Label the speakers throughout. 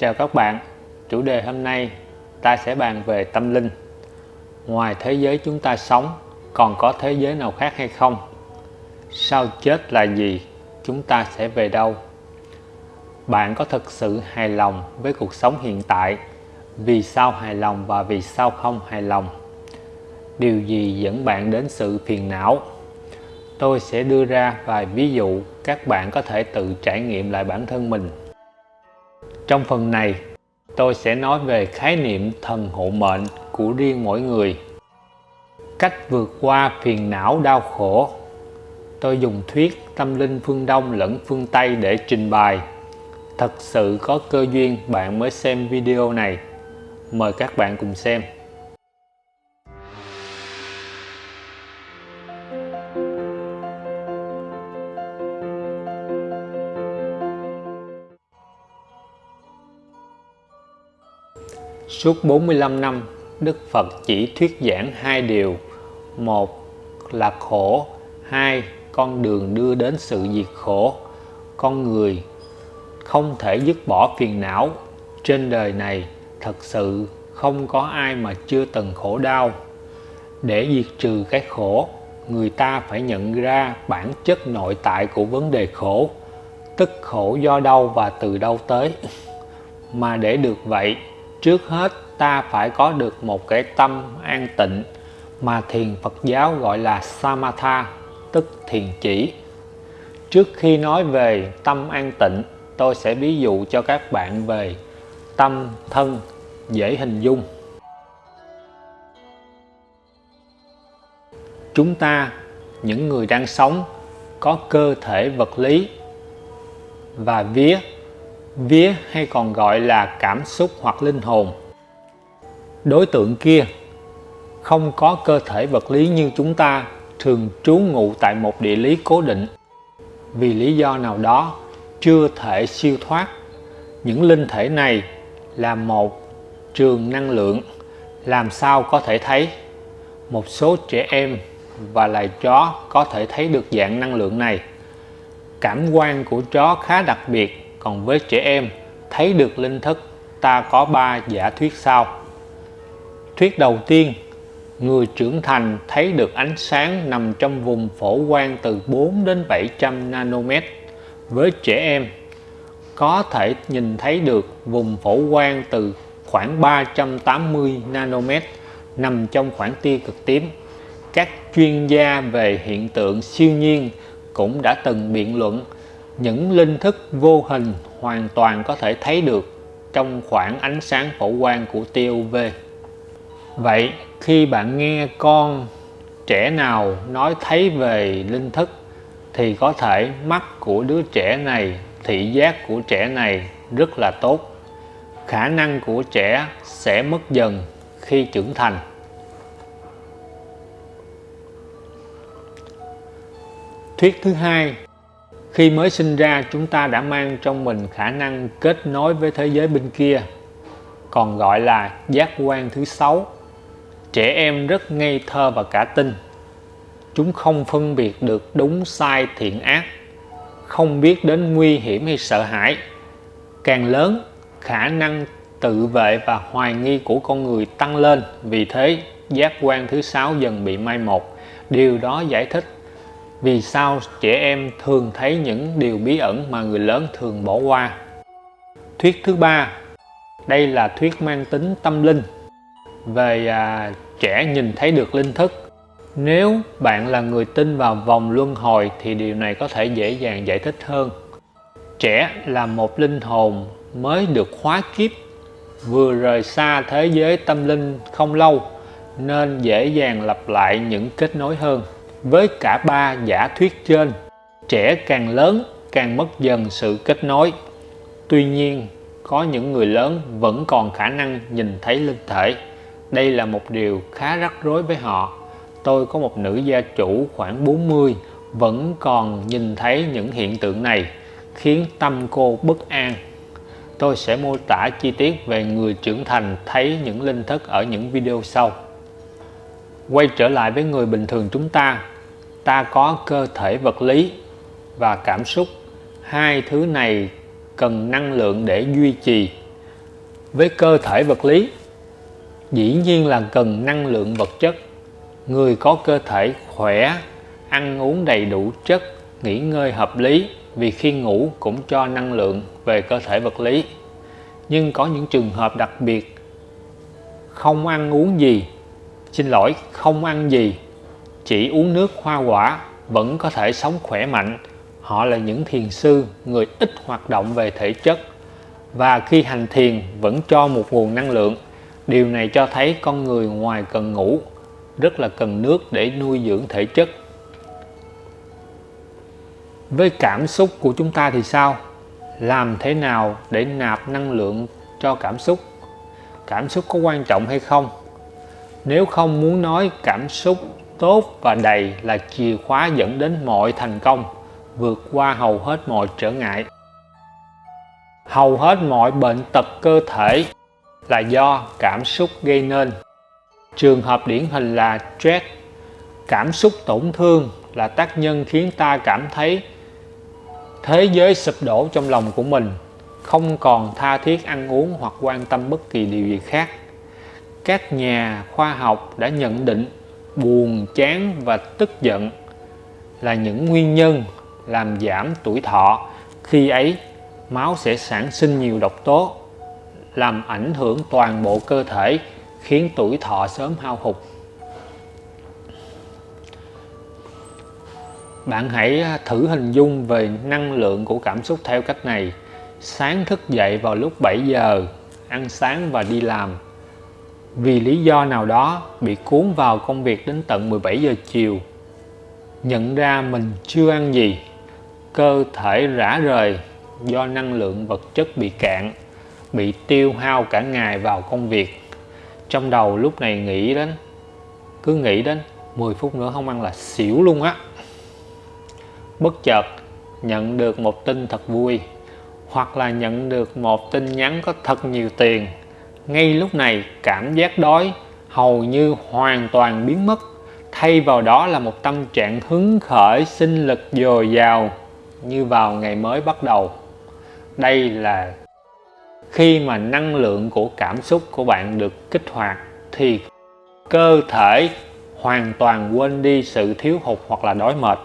Speaker 1: Chào các bạn, chủ đề hôm nay ta sẽ bàn về tâm linh. Ngoài thế giới chúng ta sống, còn có thế giới nào khác hay không? Sau chết là gì? Chúng ta sẽ về đâu? Bạn có thực sự hài lòng với cuộc sống hiện tại? Vì sao hài lòng và vì sao không hài lòng? Điều gì dẫn bạn đến sự phiền não? Tôi sẽ đưa ra vài ví dụ các bạn có thể tự trải nghiệm lại bản thân mình trong phần này, tôi sẽ nói về khái niệm thần hộ mệnh của riêng mỗi người. Cách vượt qua phiền não đau khổ. Tôi dùng thuyết tâm linh phương Đông lẫn phương Tây để trình bày. Thật sự có cơ duyên bạn mới xem video này. Mời các bạn cùng xem. Suốt 45 năm, Đức Phật chỉ thuyết giảng hai điều. Một là khổ, hai con đường đưa đến sự diệt khổ. Con người không thể dứt bỏ phiền não. Trên đời này thật sự không có ai mà chưa từng khổ đau. Để diệt trừ cái khổ, người ta phải nhận ra bản chất nội tại của vấn đề khổ, tức khổ do đâu và từ đâu tới. Mà để được vậy, trước hết, ta phải có được một cái tâm an tịnh mà thiền Phật giáo gọi là Samatha, tức thiền chỉ. Trước khi nói về tâm an tịnh, tôi sẽ ví dụ cho các bạn về tâm thân dễ hình dung. Chúng ta, những người đang sống, có cơ thể vật lý và vía vía hay còn gọi là cảm xúc hoặc linh hồn. Đối tượng kia không có cơ thể vật lý như chúng ta, thường trú ngụ tại một địa lý cố định. Vì lý do nào đó chưa thể siêu thoát, những linh thể này là một trường năng lượng. Làm sao có thể thấy? Một số trẻ em và loài chó có thể thấy được dạng năng lượng này. Cảm quan của chó khá đặc biệt còn với trẻ em, thấy được linh thức ta có ba giả thuyết sau. Thuyết đầu tiên, người trưởng thành thấy được ánh sáng nằm trong vùng phổ quang từ 4 đến 700 nanomet. Với trẻ em, có thể nhìn thấy được vùng phổ quang từ khoảng 380 nanomet nằm trong khoảng tia cực tím. Các chuyên gia về hiện tượng siêu nhiên cũng đã từng biện luận những linh thức vô hình hoàn toàn có thể thấy được trong khoảng ánh sáng phổ quang của tia UV. Vậy khi bạn nghe con trẻ nào nói thấy về linh thức thì có thể mắt của đứa trẻ này, thị giác của trẻ này rất là tốt. Khả năng của trẻ sẽ mất dần khi trưởng thành. Thuyết thứ hai khi mới sinh ra chúng ta đã mang trong mình khả năng kết nối với thế giới bên kia, còn gọi là giác quan thứ sáu. Trẻ em rất ngây thơ và cả tin. Chúng không phân biệt được đúng sai thiện ác, không biết đến nguy hiểm hay sợ hãi. Càng lớn, khả năng tự vệ và hoài nghi của con người tăng lên, vì thế giác quan thứ sáu dần bị mai một. Điều đó giải thích vì sao trẻ em thường thấy những điều bí ẩn mà người lớn thường bỏ qua? Thuyết thứ ba Đây là thuyết mang tính tâm linh. Về à, trẻ nhìn thấy được linh thức. Nếu bạn là người tin vào vòng luân hồi thì điều này có thể dễ dàng giải thích hơn. Trẻ là một linh hồn mới được khóa kiếp Vừa rời xa thế giới tâm linh không lâu Nên dễ dàng lặp lại những kết nối hơn với cả ba giả thuyết trên, trẻ càng lớn càng mất dần sự kết nối. Tuy nhiên, có những người lớn vẫn còn khả năng nhìn thấy linh thể. Đây là một điều khá rắc rối với họ. Tôi có một nữ gia chủ khoảng 40 vẫn còn nhìn thấy những hiện tượng này khiến tâm cô bất an. Tôi sẽ mô tả chi tiết về người trưởng thành thấy những linh thức ở những video sau. Quay trở lại với người bình thường chúng ta, ta có cơ thể vật lý và cảm xúc. Hai thứ này cần năng lượng để duy trì. Với cơ thể vật lý dĩ nhiên là cần năng lượng vật chất. Người có cơ thể khỏe ăn uống đầy đủ chất nghỉ ngơi hợp lý vì khi ngủ cũng cho năng lượng về cơ thể vật lý. Nhưng có những trường hợp đặc biệt không ăn uống gì xin lỗi, không ăn gì. Chỉ uống nước hoa quả, vẫn có thể sống khỏe mạnh. Họ là những thiền sư, người ít hoạt động về thể chất. Và khi hành thiền, vẫn cho một nguồn năng lượng. Điều này cho thấy con người ngoài cần ngủ, rất là cần nước để nuôi dưỡng thể chất. Với cảm xúc của chúng ta thì sao? Làm thế nào để nạp năng lượng cho cảm xúc? Cảm xúc có quan trọng hay không? Nếu không muốn nói cảm xúc tốt và đầy là chìa khóa dẫn đến mọi thành công, vượt qua hầu hết mọi trở ngại. Hầu hết mọi bệnh tật cơ thể là do cảm xúc gây nên. Trường hợp điển hình là stress. Cảm xúc tổn thương là tác nhân khiến ta cảm thấy thế giới sụp đổ trong lòng của mình, không còn tha thiết ăn uống hoặc quan tâm bất kỳ điều gì khác các nhà khoa học đã nhận định buồn, chán và tức giận là những nguyên nhân làm giảm tuổi thọ. Khi ấy, máu sẽ sản sinh nhiều độc tố, làm ảnh hưởng toàn bộ cơ thể, khiến tuổi thọ sớm hao hụt. Bạn hãy thử hình dung về năng lượng của cảm xúc theo cách này. Sáng thức dậy vào lúc 7 giờ, ăn sáng và đi làm vì lý do nào đó bị cuốn vào công việc đến tận 17 giờ chiều, nhận ra mình chưa ăn gì, cơ thể rã rời do năng lượng vật chất bị cạn, bị tiêu hao cả ngày vào công việc. Trong đầu lúc này nghĩ đến, cứ nghĩ đến 10 phút nữa không ăn là xỉu luôn á. Bất chợt nhận được một tin thật vui, hoặc là nhận được một tin nhắn có thật nhiều tiền ngay lúc này, cảm giác đói hầu như hoàn toàn biến mất, thay vào đó là một tâm trạng hứng khởi, sinh lực dồi dào như vào ngày mới bắt đầu. Đây là khi mà năng lượng của cảm xúc của bạn được kích hoạt thì cơ thể hoàn toàn quên đi sự thiếu hụt hoặc là đói mệt.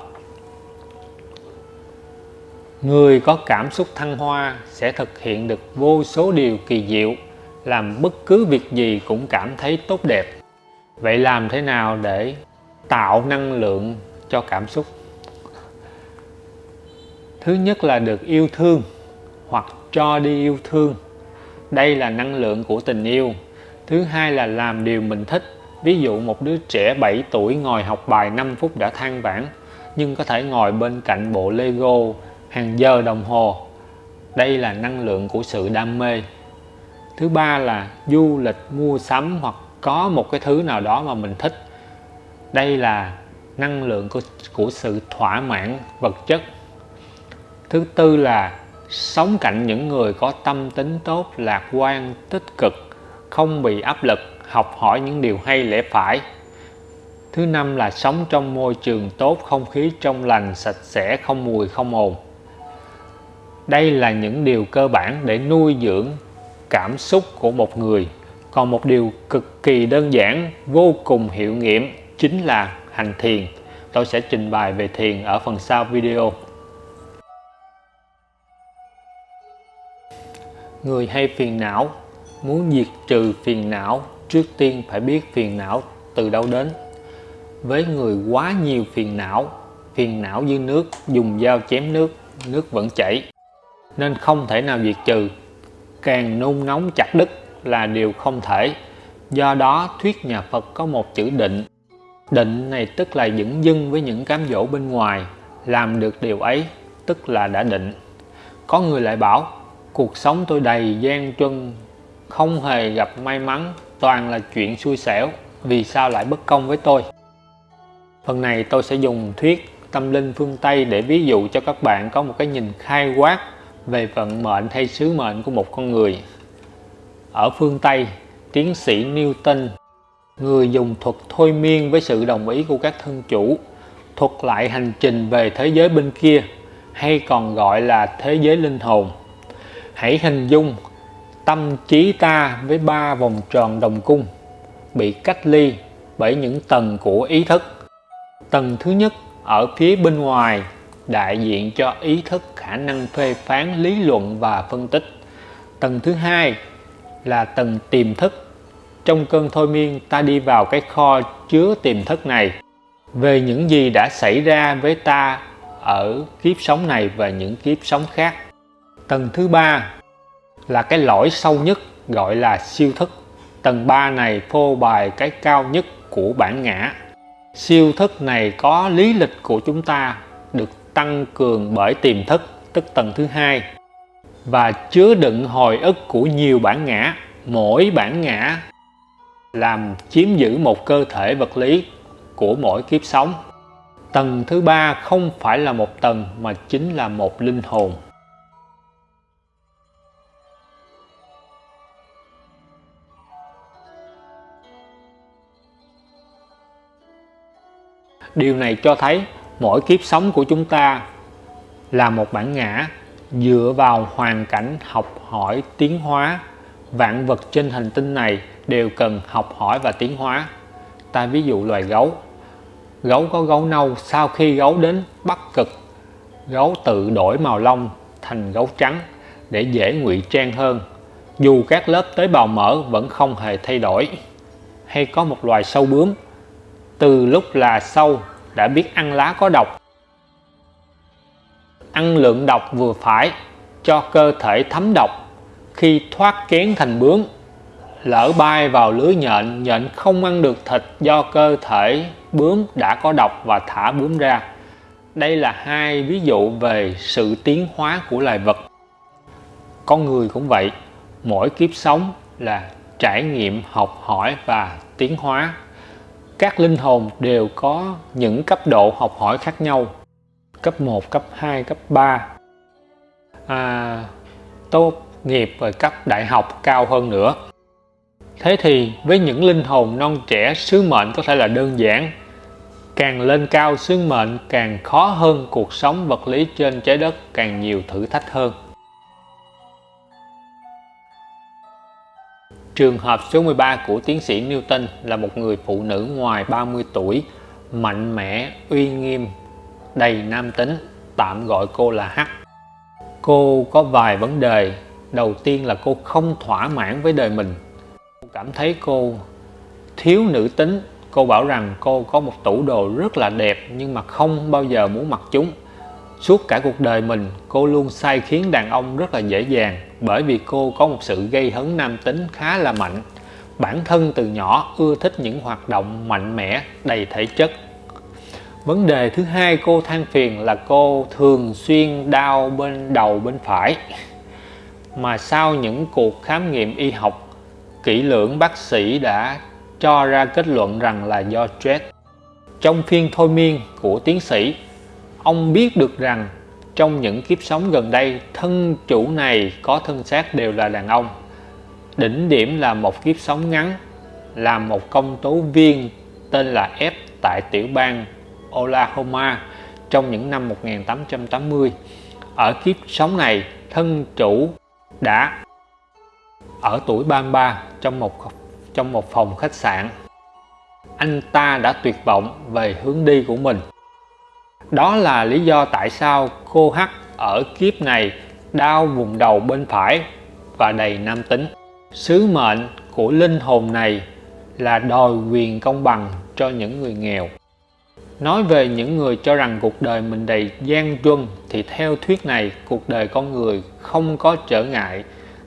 Speaker 1: Người có cảm xúc thăng hoa sẽ thực hiện được vô số điều kỳ diệu làm bất cứ việc gì cũng cảm thấy tốt đẹp. Vậy làm thế nào để tạo năng lượng cho cảm xúc? Thứ nhất là được yêu thương hoặc cho đi yêu thương. Đây là năng lượng của tình yêu. Thứ hai là làm điều mình thích. Ví dụ một đứa trẻ 7 tuổi ngồi học bài 5 phút đã than vãn, nhưng có thể ngồi bên cạnh bộ Lego hàng giờ đồng hồ. Đây là năng lượng của sự đam mê thứ ba là du lịch mua sắm hoặc có một cái thứ nào đó mà mình thích. Đây là năng lượng của, của sự thỏa mãn vật chất. Thứ tư là sống cạnh những người có tâm tính tốt lạc quan tích cực không bị áp lực học hỏi những điều hay lẽ phải. Thứ năm là sống trong môi trường tốt không khí trong lành sạch sẽ không mùi không ồn. Đây là những điều cơ bản để nuôi dưỡng cảm xúc của một người. Còn một điều cực kỳ đơn giản, vô cùng hiệu nghiệm, chính là hành thiền. Tôi sẽ trình bày về thiền ở phần sau video. Người hay phiền não, muốn diệt trừ phiền não, trước tiên phải biết phiền não từ đâu đến. Với người quá nhiều phiền não phiền não như nước, dùng dao chém nước nước vẫn chảy. Nên không thể nào diệt trừ càng nung nóng chặt đứt là điều không thể. Do đó, thuyết nhà Phật có một chữ định. Định này tức là dững dưng với những cám dỗ bên ngoài, làm được điều ấy, tức là đã định. Có người lại bảo, cuộc sống tôi đầy gian truân, không hề gặp may mắn, toàn là chuyện xui xẻo, vì sao lại bất công với tôi? Phần này tôi sẽ dùng thuyết tâm linh phương Tây để ví dụ cho các bạn có một cái nhìn khai quát về vận mệnh hay sứ mệnh của một con người, ở phương Tây, tiến sĩ Newton, người dùng thuật thôi miên với sự đồng ý của các thân chủ, thuật lại hành trình về thế giới bên kia, hay còn gọi là thế giới linh hồn. Hãy hình dung tâm trí ta với ba vòng tròn đồng cung bị cách ly bởi những tầng của ý thức. Tầng thứ nhất, ở phía bên ngoài đại diện cho ý thức, khả năng phê phán, lý luận và phân tích. Tầng thứ hai là tầng tiềm thức. Trong cơn thôi miên, ta đi vào cái kho chứa tiềm thức này. Về những gì đã xảy ra với ta ở kiếp sống này và những kiếp sống khác. Tầng thứ ba là cái lõi sâu nhất, gọi là siêu thức. Tầng 3 này phô bày cái cao nhất của bản ngã. Siêu thức này có lý lịch của chúng ta tăng cường bởi tiềm thức, tức tầng thứ hai, và chứa đựng hồi ức của nhiều bản ngã, mỗi bản ngã làm chiếm giữ một cơ thể vật lý của mỗi kiếp sống. Tầng thứ ba không phải là một tầng mà chính là một linh hồn. Điều này cho thấy mỗi kiếp sống của chúng ta là một bản ngã dựa vào hoàn cảnh học hỏi tiến hóa. Vạn vật trên hành tinh này đều cần học hỏi và tiến hóa. Ta ví dụ loài gấu. Gấu có gấu nâu, sau khi gấu đến bắc cực, gấu tự đổi màu lông thành gấu trắng để dễ ngụy trang hơn. Dù các lớp tế bào mỡ vẫn không hề thay đổi, hay có một loài sâu bướm, từ lúc là sâu đã biết ăn lá có độc. Ăn lượng độc vừa phải cho cơ thể thấm độc. Khi thoát kén thành bướm, lỡ bay vào lưới nhện nhện không ăn được thịt do cơ thể bướm đã có độc và thả bướm ra. Đây là hai ví dụ về sự tiến hóa của loài vật. Con người cũng vậy, mỗi kiếp sống là trải nghiệm học hỏi và tiến hóa các linh hồn đều có những cấp độ học hỏi khác nhau. Cấp 1, cấp 2, cấp 3 à, tốt nghiệp và cấp đại học cao hơn nữa. Thế thì với những linh hồn non trẻ sứ mệnh có thể là đơn giản. Càng lên cao sứ mệnh càng khó hơn cuộc sống vật lý trên trái đất càng nhiều thử thách hơn. Trường hợp số 13 của tiến sĩ Newton là một người phụ nữ ngoài 30 tuổi, mạnh mẽ, uy nghiêm, đầy nam tính, tạm gọi cô là H. Cô có vài vấn đề. Đầu tiên là cô không thỏa mãn với đời mình. Cô cảm thấy cô thiếu nữ tính. Cô bảo rằng cô có một tủ đồ rất là đẹp nhưng mà không bao giờ muốn mặc chúng. Suốt cả cuộc đời mình, cô luôn sai khiến đàn ông rất là dễ dàng bởi vì cô có một sự gây hấn nam tính khá là mạnh. Bản thân từ nhỏ ưa thích những hoạt động mạnh mẽ, đầy thể chất. Vấn đề thứ hai cô than phiền là cô thường xuyên đau bên đầu bên phải. Mà sau những cuộc khám nghiệm y học kỹ lưỡng bác sĩ đã cho ra kết luận rằng là do stress. Trong phiên thôi miên của tiến sĩ, ông biết được rằng trong những kiếp sống gần đây, thân chủ này có thân xác đều là đàn ông. Đỉnh điểm là một kiếp sống ngắn làm một công tố viên tên là F tại tiểu bang Oklahoma trong những năm 1880 ở kiếp sống này, thân chủ đã ở tuổi 33 trong một trong một phòng khách sạn. Anh ta đã tuyệt vọng về hướng đi của mình đó là lý do tại sao cô H ở kiếp này đau vùng đầu bên phải và đầy nam tính. Sứ mệnh của linh hồn này là đòi quyền công bằng cho những người nghèo. Nói về những người cho rằng cuộc đời mình đầy gian truân thì theo thuyết này cuộc đời con người không có trở ngại,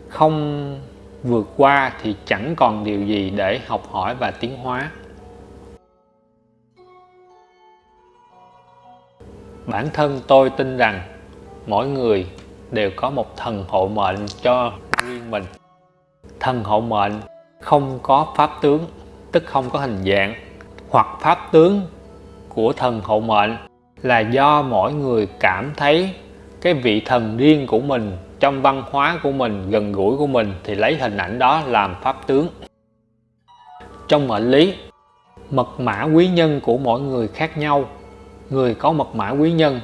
Speaker 1: không vượt qua thì chẳng còn điều gì để học hỏi và tiến hóa. Bản thân tôi tin rằng mỗi người đều có một thần hộ mệnh cho riêng mình. Thần hộ mệnh không có pháp tướng, tức không có hình dạng, hoặc pháp tướng của thần hộ mệnh là do mỗi người cảm thấy cái vị thần riêng của mình trong văn hóa của mình, gần gũi của mình thì lấy hình ảnh đó làm pháp tướng. Trong mệnh lý, mật mã quý nhân của mỗi người khác nhau người có mật mã quý nhân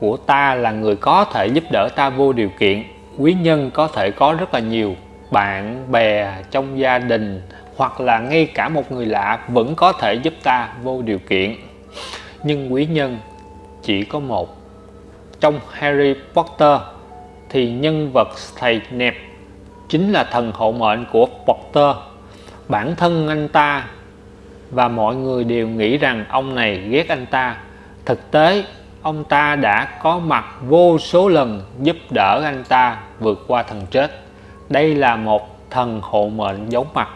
Speaker 1: của ta là người có thể giúp đỡ ta vô điều kiện. Quý nhân có thể có rất là nhiều bạn bè trong gia đình, hoặc là ngay cả một người lạ vẫn có thể giúp ta vô điều kiện. Nhưng quý nhân chỉ có một. Trong Harry Potter thì nhân vật thầy nẹp chính là thần hộ mệnh của Potter. Bản thân anh ta và mọi người đều nghĩ rằng ông này ghét anh ta thực tế, ông ta đã có mặt vô số lần giúp đỡ anh ta vượt qua thần chết. Đây là một thần hộ mệnh giấu mặt.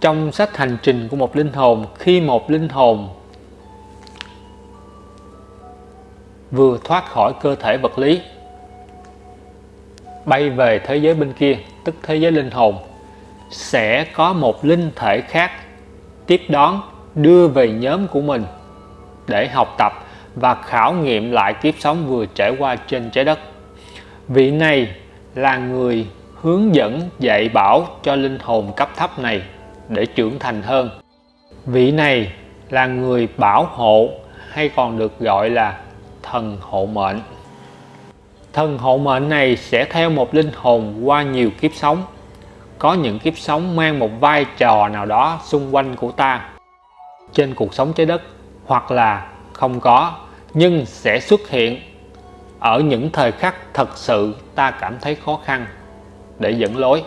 Speaker 1: Trong sách hành trình của một linh hồn, khi một linh hồn vừa thoát khỏi cơ thể vật lý, bay về thế giới bên kia, tức thế giới linh hồn, sẽ có một linh thể khác tiếp đón, đưa về nhóm của mình để học tập và khảo nghiệm lại kiếp sống vừa trải qua trên trái đất. Vị này là người hướng dẫn, dạy bảo cho linh hồn cấp thấp này để trưởng thành hơn. Vị này là người bảo hộ, hay còn được gọi là thần hộ mệnh. Thần hộ mệnh này sẽ theo một linh hồn qua nhiều kiếp sống. Có những kiếp sống mang một vai trò nào đó xung quanh của ta. Trên cuộc sống trái đất hoặc là không có, nhưng sẽ xuất hiện ở những thời khắc thật sự ta cảm thấy khó khăn để dẫn lối.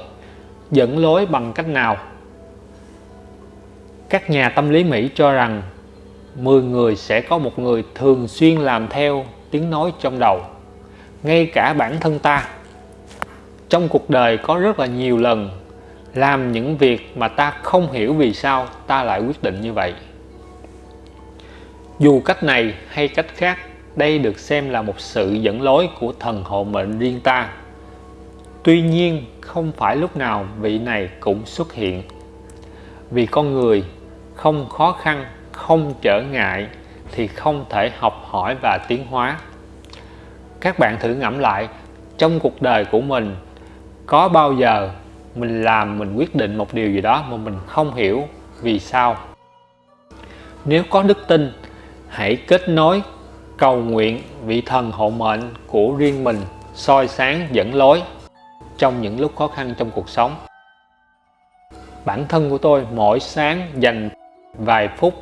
Speaker 1: Dẫn lối bằng cách nào? Các nhà tâm lý Mỹ cho rằng 10 người sẽ có một người thường xuyên làm theo tiếng nói trong đầu, ngay cả bản thân ta. Trong cuộc đời có rất là nhiều lần làm những việc mà ta không hiểu vì sao ta lại quyết định như vậy dù cách này hay cách khác, đây được xem là một sự dẫn lối của thần hộ mệnh riêng ta. Tuy nhiên, không phải lúc nào vị này cũng xuất hiện. Vì con người không khó khăn, không trở ngại thì không thể học hỏi và tiến hóa. Các bạn thử ngẫm lại, trong cuộc đời của mình, có bao giờ mình làm mình quyết định một điều gì đó mà mình không hiểu vì sao? Nếu có đức tin hãy kết nối, cầu nguyện vị thần hộ mệnh của riêng mình, soi sáng dẫn lối trong những lúc khó khăn trong cuộc sống. Bản thân của tôi mỗi sáng dành vài phút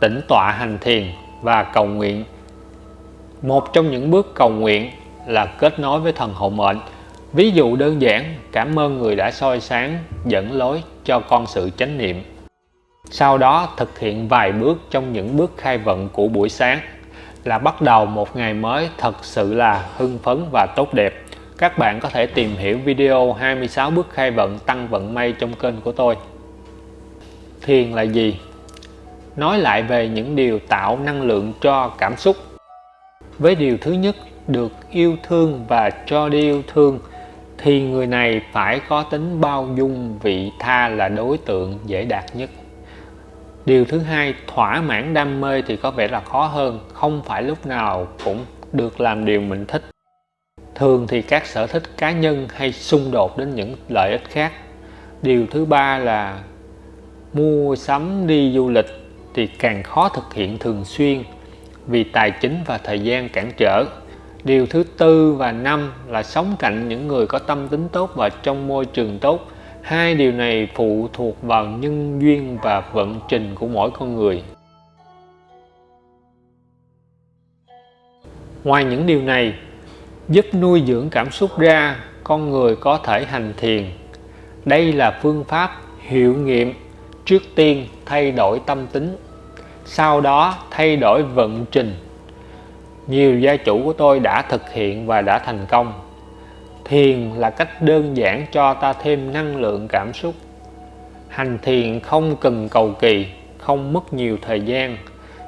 Speaker 1: tĩnh tọa hành thiền và cầu nguyện. Một trong những bước cầu nguyện là kết nối với thần hộ mệnh. Ví dụ đơn giản, cảm ơn người đã soi sáng dẫn lối cho con sự chánh niệm sau đó thực hiện vài bước trong những bước khai vận của buổi sáng là bắt đầu một ngày mới thật sự là hưng phấn và tốt đẹp. Các bạn có thể tìm hiểu video 26 bước khai vận tăng vận may trong kênh của tôi. Thiền là gì? Nói lại về những điều tạo năng lượng cho cảm xúc. Với điều thứ nhất, được yêu thương và cho đi yêu thương, thì người này phải có tính bao dung, vị tha là đối tượng dễ đạt nhất điều thứ hai, thỏa mãn đam mê thì có vẻ là khó hơn, không phải lúc nào cũng được làm điều mình thích. Thường thì các sở thích cá nhân hay xung đột đến những lợi ích khác. Điều thứ ba là mua sắm đi du lịch thì càng khó thực hiện thường xuyên vì tài chính và thời gian cản trở. Điều thứ tư và năm là sống cạnh những người có tâm tính tốt và trong môi trường tốt hai điều này phụ thuộc vào nhân duyên và vận trình của mỗi con người. Ngoài những điều này, giúp nuôi dưỡng cảm xúc ra, con người có thể hành thiền. Đây là phương pháp hiệu nghiệm trước tiên thay đổi tâm tính, sau đó thay đổi vận trình. Nhiều gia chủ của tôi đã thực hiện và đã thành công thiền là cách đơn giản cho ta thêm năng lượng cảm xúc. Hành thiền không cần cầu kỳ, không mất nhiều thời gian,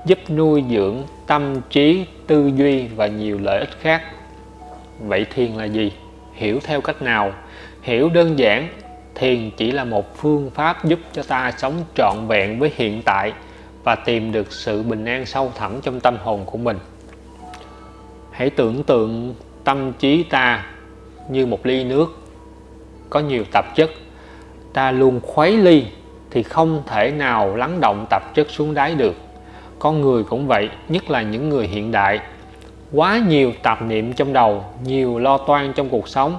Speaker 1: giúp nuôi dưỡng tâm trí, tư duy và nhiều lợi ích khác. Vậy thiền là gì? Hiểu theo cách nào? Hiểu đơn giản, thiền chỉ là một phương pháp giúp cho ta sống trọn vẹn với hiện tại và tìm được sự bình an sâu thẳm trong tâm hồn của mình. Hãy tưởng tượng tâm trí ta như một ly nước. Có nhiều tạp chất. Ta luôn khuấy ly thì không thể nào lắng động tạp chất xuống đáy được. Con người cũng vậy, nhất là những người hiện đại. Quá nhiều tạp niệm trong đầu, nhiều lo toan trong cuộc sống.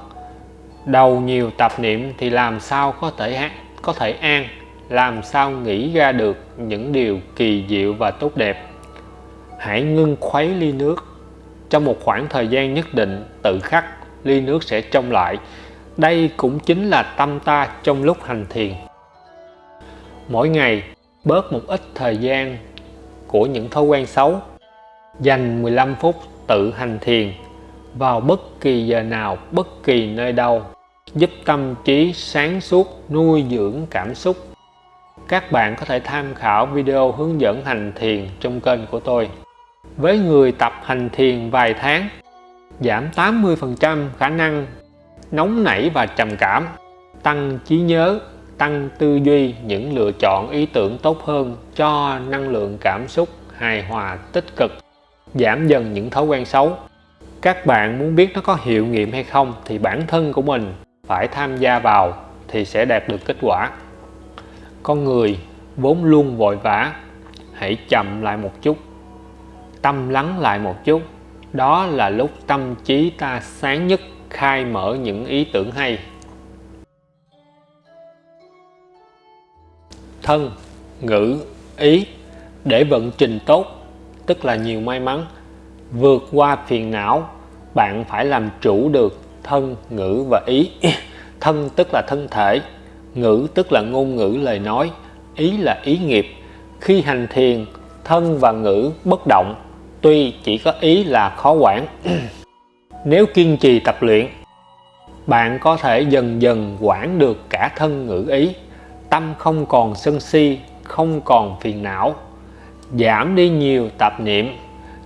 Speaker 1: Đầu nhiều tạp niệm thì làm sao có thể có thể an, làm sao nghĩ ra được những điều kỳ diệu và tốt đẹp. Hãy ngưng khuấy ly nước. Trong một khoảng thời gian nhất định, tự khắc ly nước sẽ trong lại. Đây cũng chính là tâm ta trong lúc hành thiền. Mỗi ngày, bớt một ít thời gian của những thói quen xấu. Dành 15 phút tự hành thiền vào bất kỳ giờ nào, bất kỳ nơi đâu. Giúp tâm trí sáng suốt, nuôi dưỡng cảm xúc. Các bạn có thể tham khảo video hướng dẫn hành thiền trong kênh của tôi. Với người tập hành thiền vài tháng giảm 80% khả năng nóng nảy và trầm cảm, tăng trí nhớ, tăng tư duy, những lựa chọn ý tưởng tốt hơn cho năng lượng cảm xúc hài hòa tích cực, giảm dần những thói quen xấu. Các bạn muốn biết nó có hiệu nghiệm hay không thì bản thân của mình phải tham gia vào thì sẽ đạt được kết quả. Con người vốn luôn vội vã, hãy chậm lại một chút, tâm lắng lại một chút đó là lúc tâm trí ta sáng nhất khai mở những ý tưởng hay. Thân, ngữ, ý, để vận trình tốt, tức là nhiều may mắn. Vượt qua phiền não, bạn phải làm chủ được thân, ngữ và ý. Thân tức là thân thể, ngữ tức là ngôn ngữ lời nói, ý là ý nghiệp. Khi hành thiền, thân và ngữ bất động tuy chỉ có ý là khó quản, nếu kiên trì tập luyện, bạn có thể dần dần quản được cả thân ngữ ý. Tâm không còn sân si, không còn phiền não. Giảm đi nhiều tạp niệm,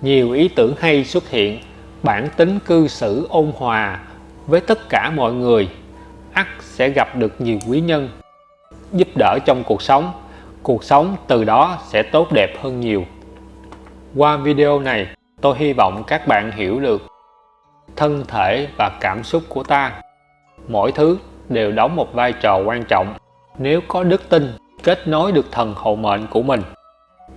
Speaker 1: nhiều ý tưởng hay xuất hiện. Bản tính cư xử ôn hòa với tất cả mọi người, ắt sẽ gặp được nhiều quý nhân, giúp đỡ trong cuộc sống. Cuộc sống từ đó sẽ tốt đẹp hơn nhiều qua video này, tôi hy vọng các bạn hiểu được thân thể và cảm xúc của ta. Mỗi thứ đều đóng một vai trò quan trọng nếu có đức tin kết nối được thần hộ mệnh của mình.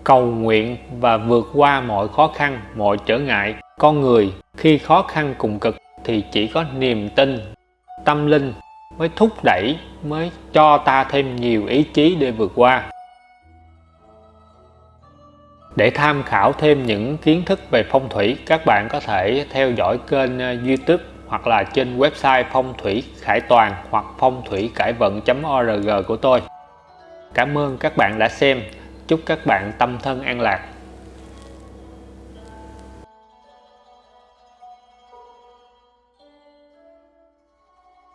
Speaker 1: Cầu nguyện và vượt qua mọi khó khăn, mọi trở ngại. Con người khi khó khăn cùng cực thì chỉ có niềm tin, tâm linh mới thúc đẩy, mới cho ta thêm nhiều ý chí để vượt qua để tham khảo thêm những kiến thức về phong thủy, các bạn có thể theo dõi kênh ờ, youtube hoặc là trên website phong thủy khải toàn hoặc phong thủy cải vận.org của tôi. Cảm ơn các bạn đã xem. Chúc các bạn tâm thân an lạc.